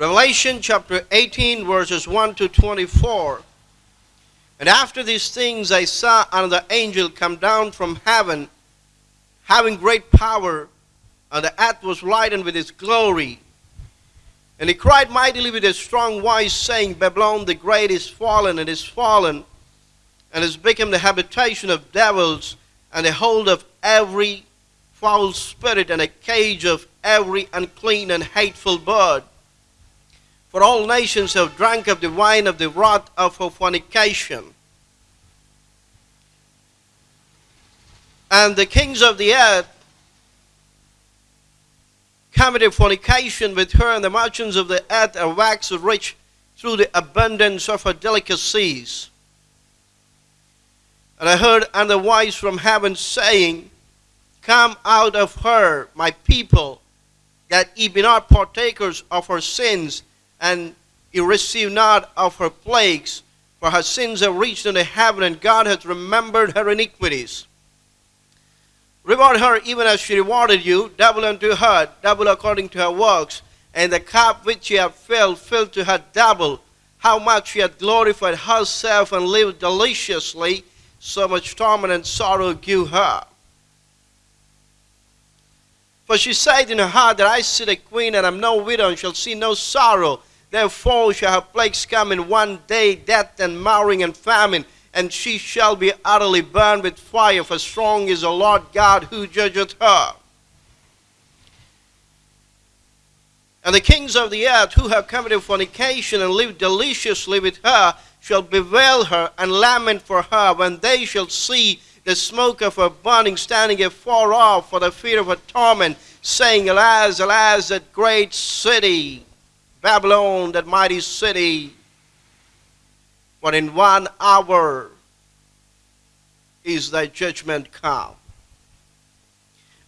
Revelation chapter 18, verses 1 to 24. And after these things I saw another angel come down from heaven, having great power, and the earth was lightened with his glory. And he cried mightily with a strong voice, saying, Babylon the great is fallen, and is fallen, and has become the habitation of devils, and the hold of every foul spirit, and a cage of every unclean and hateful bird. For all nations have drunk of the wine of the wrath of her fornication. And the kings of the earth committed fornication with her, and the merchants of the earth are waxed rich through the abundance of her delicacies. And I heard another voice from heaven saying, Come out of her, my people, that ye be not partakers of her sins and he received not of her plagues, for her sins have reached unto heaven, and God hath remembered her iniquities. Reward her even as she rewarded you, double unto her, double according to her works, and the cup which she hath filled, filled to her double. How much she hath glorified herself and lived deliciously, so much torment and sorrow give her. For she said in her heart that I sit a queen and am no widow and shall see no sorrow. Therefore shall her plagues come in one day, death and marring and famine, and she shall be utterly burned with fire, for strong is the Lord God who judgeth her. And the kings of the earth who have committed fornication and lived deliciously with her shall bewail her and lament for her when they shall see the smoke of her burning standing afar off for the fear of her torment, saying, Alas, alas, that great city! Babylon, that mighty city, for in one hour is thy judgment come.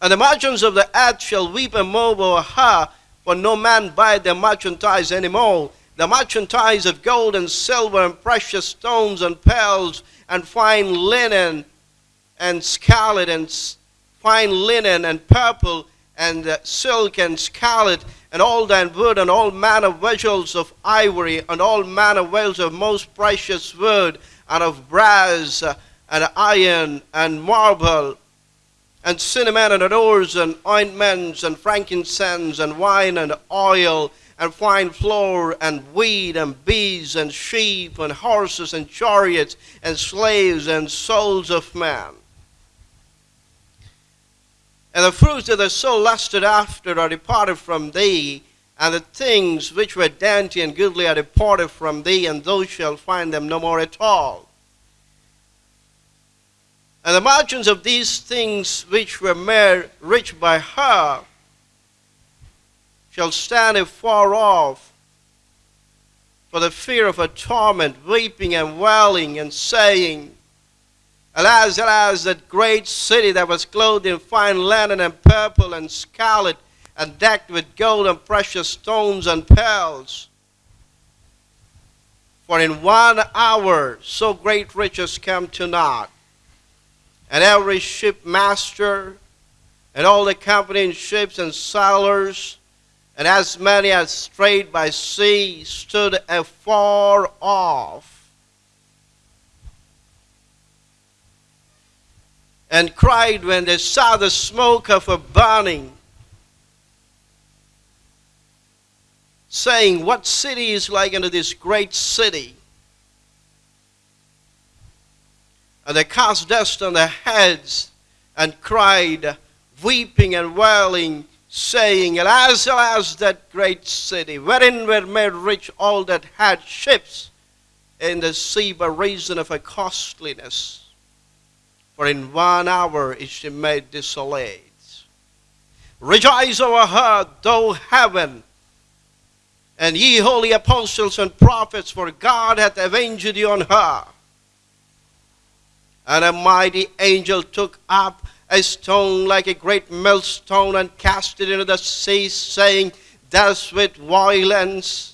And the merchants of the earth shall weep and mourn over her, for no man buy their merchandise anymore. The merchandise of gold and silver and precious stones and pearls and fine linen and scarlet and fine linen and purple and uh, silk and scarlet and all thyine wood, and all manner of vessels of ivory, and all manner of vessels of most precious wood, and of brass, uh, and iron, and marble, and cinnamon, and odors, and ointments, and frankincense, and wine, and oil, and fine flour, and wheat, and bees, and sheep, and horses, and chariots, and slaves, and souls of men. And the fruits that the soul lusted after are departed from thee, and the things which were dainty and goodly are departed from thee, and thou shalt find them no more at all. And the merchants of these things which were made rich by her shall stand afar off for the fear of her torment, weeping and wailing and saying, Alas, alas, that great city that was clothed in fine linen and purple and scarlet and decked with gold and precious stones and pearls. For in one hour so great riches come to naught, and every shipmaster and all the company in ships and sailors, and as many as strayed by sea, stood afar off and cried when they saw the smoke of a burning, saying, What city is like unto this great city? And they cast dust on their heads and cried, weeping and wailing, saying, Alas, alas, that great city, wherein were made rich all that had ships in the sea by reason of her costliness for in one hour is she made desolate. Rejoice over her, thou heaven, and ye holy apostles and prophets, for God hath avenged you on her. And a mighty angel took up a stone like a great millstone and cast it into the sea, saying, Thus with violence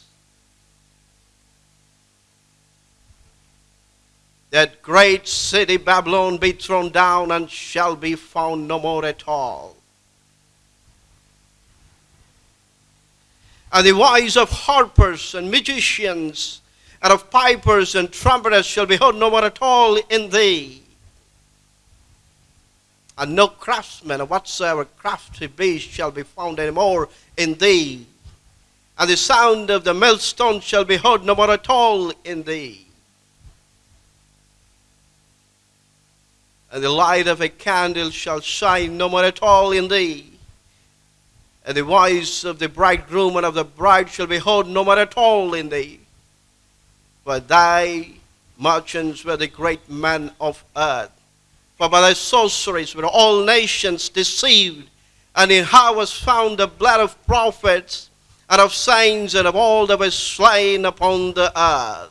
that great city Babylon be thrown down and shall be found no more at all. And the voice of harpers and magicians, and of pipers and trumpeters shall be heard no more at all in thee. And no craftsman of whatsoever crafty beast shall be found any more in thee. And the sound of the millstone shall be heard no more at all in thee. And the light of a candle shall shine no more at all in thee. And the voice of the bridegroom and of the bride shall be heard no more at all in thee. For thy merchants were the great men of earth. For by thy sorceries were all nations deceived, and in her was found the blood of prophets and of saints and of all that were slain upon the earth.